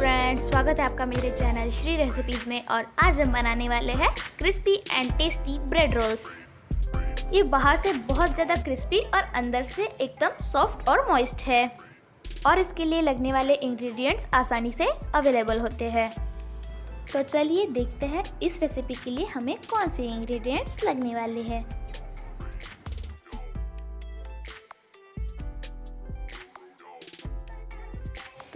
Friends स्वागत है आपका मेरे चैनल श्री रेसिपीज़ में और आज हम बनाने वाले हैं crispy and tasty bread rolls ये बाहर से बहुत ज़्यादा क्रिस्पी और अंदर से एकदम सॉफ्ट और मॉइस्ट है। और इसके लिए लगने वाले इंग्रेडिएंट्स आसानी से अवेलेबल होते हैं। तो चलिए देखते हैं इस रेसिपी के लिए हमें कौन से इंग्रेडिएंट्स लगने वाले हैं।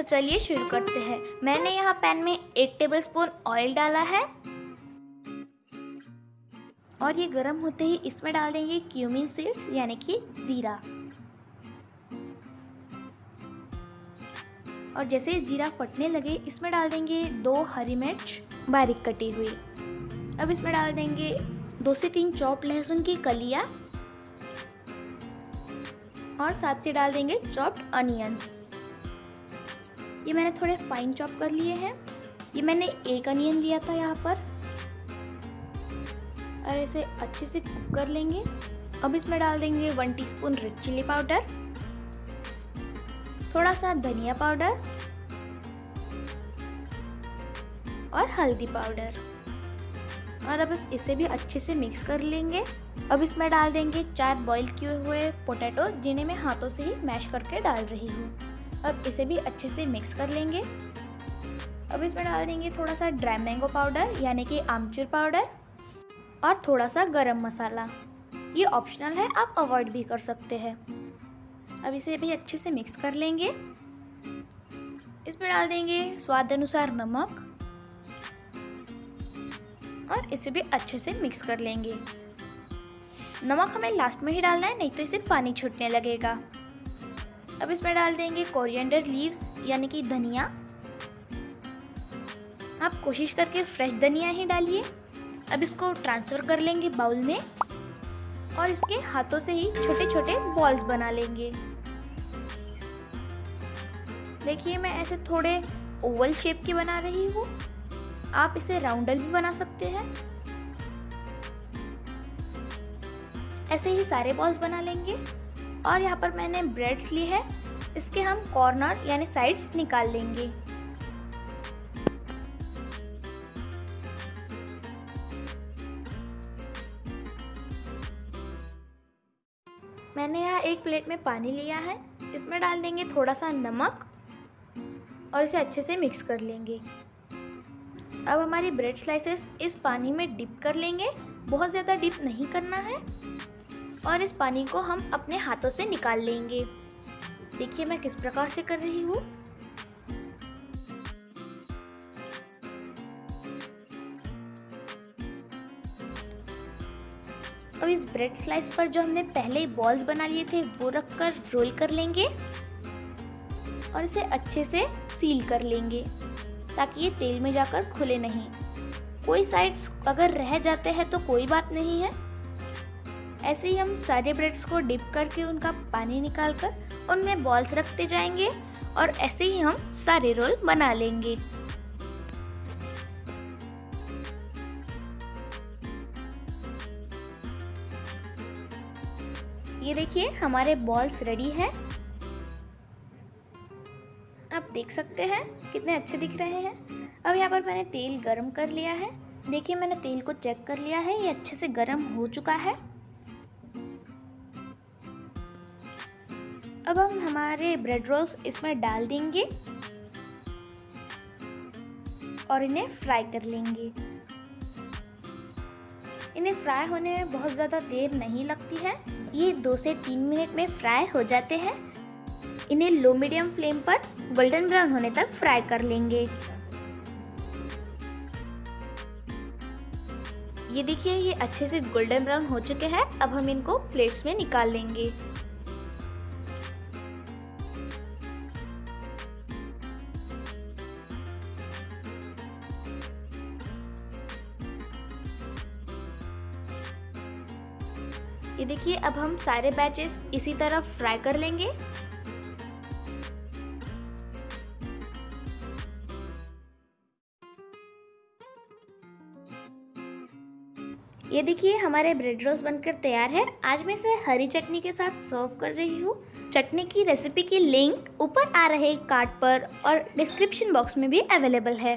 चलिए शुरू करते हैं। मैंने यहाँ पैन में एक टेबलस्पून ऑयल डाला है। और ये गर्म होते ही इसमें डाल देंगे क्यूमिन सीड्स यानी कि जीरा। और जैसे जीरा फटने लगे, इसमें डाल देंगे दो हरी मिर्च बारीक कटी हुई। अब इसमें डाल देंगे दो से तीन चॉप लहसुन की कलिया। और साथ ही डाल देंगे चॉप्ड अनियंस ये मैंने थोड़े फाइन चॉप कर लिए हैं। ये मैंने एक अनियन लिया था यहाँ पर। और इसे अच्छे से कुक कर लेंगे। अब इसमें डाल देंगे one teaspoon red chilli powder थोड़ा सा धनिया पाउडर और हल्दी पाउडर और अब इसे भी अच्छे से मिक्स कर लेंगे। अब इसमें डाल देंगे चार बॉईल किए हुए पोटैटो जिन्हें मैं हाथों से ही मैश करके डाल रही हूँ। अब इसे भी अच्छे से मिक्स कर लेंगे। अब इसमें डाल देंगे थोड़ा सा ड्राई मैंगो पाउडर यानी कि आमचूर पाउडर और थोड़ा सा गरम मसाला। ये ऑप्शनल है, आप अवॉइड भी कर सकते हैं। अब इसे भी अच्छे से मिक्स कर लेंगे। इसमें डाल देंगे स्वाद अनुसार नमक और इसे भी अच्छे से मिक्स कर लेंगे। नमक हमें लास्ट में ही डालना है, नहीं तो इसे पानी छूटने लगेगा। अब इसमें डाल देंगे कोरिएंडर लीव्स यानी कि धनिया। आप कोशिश करके फ्रेश धनिया ही डालिए। अब इसको ट्रांसफ़र कर लेंगे बाउल में और इसके हाथों से ही छोटे छोटे बॉल्स बना लेंगे। देखिए, मैं ऐसे थोड़े ओवल शेप के बना रही हूँ। आप इसे राउंडल भी बना सकते हैं। ऐसे ही सारे बॉल्स बना लेंगे। और यहाँ पर मैंने ब्रेड्स ली है। इसके हम कॉर्नर यानी साइड्स निकाल लेंगे। मैंने यहाँ एक प्लेट में पानी लिया है। इसमें डाल देंगे थोड़ा सा नमक और इसे अच्छे से मिक्स कर लेंगे। अब हमारी ब्रेड स्लाइसेस इस पानी में डिप कर लेंगे। बहुत ज़्यादा डिप नहीं करना है। और इस पानी को हम अपने हाथों से निकाल लेंगे। देखिए मैं किस प्रकार से कर रही हूँ। अब इस ब्रेड स्लाइस पर जो हमने पहले ही बॉल्स बना लिए थे, वो रखकर रोल कर लेंगे और इसे अच्छे से सील कर लेंगे ताकि ये तेल में जाकर खुले नहीं। कोई साइड्स अगर रह जाते हैं तो कोई बात नहीं है। ऐसे ही हम सारे ब्रेड्स को डिप करके उनका पानी निकाल कर उनमें बॉल्स रखते जाएँगे और ऐसे ही हम सारे रोल बना लेंगे। ये देखिए, हमारे बॉल्स रेडी हैं। आप देख सकते हैं कितने अच्छे दिख रहे हैं। अब यहाँ पर मैंने तेल गरम कर लिया है। देखिए, मैंने तेल को चेक कर लिया है। ये अच्छे से गरम हो चुका है। अब हम हमारे ब्रेड रोल्स इसमें डाल देंगे और इन्हें फ्राई कर लेंगे। इन्हें फ्राई होने में बहुत ज़्यादा देर नहीं लगती है। ये दो से तीन मिनट में फ्राई हो जाते हैं। इन्हें लो मीडियम फ्लेम पर गोल्डन ब्राउन होने तक फ्राई कर लेंगे। ये देखिए, ये अच्छे से गोल्डन ब्राउन हो चुके हैं। अब हम इनको प्लेट्स में निकाल लेंगे। ये देखिए, अब हम सारे बैचेस इसी तरह फ्राई कर लेंगे। ये देखिए, हमारे ब्रेड रोल्स बनकर तैयार है। आज मैं इसे हरी चटनी के साथ सर्व कर रही हूँ। चटनी की रेसिपी की लिंक ऊपर आ रहे कार्ड पर और डिस्क्रिप्शन बॉक्स में भी अवेलेबल है।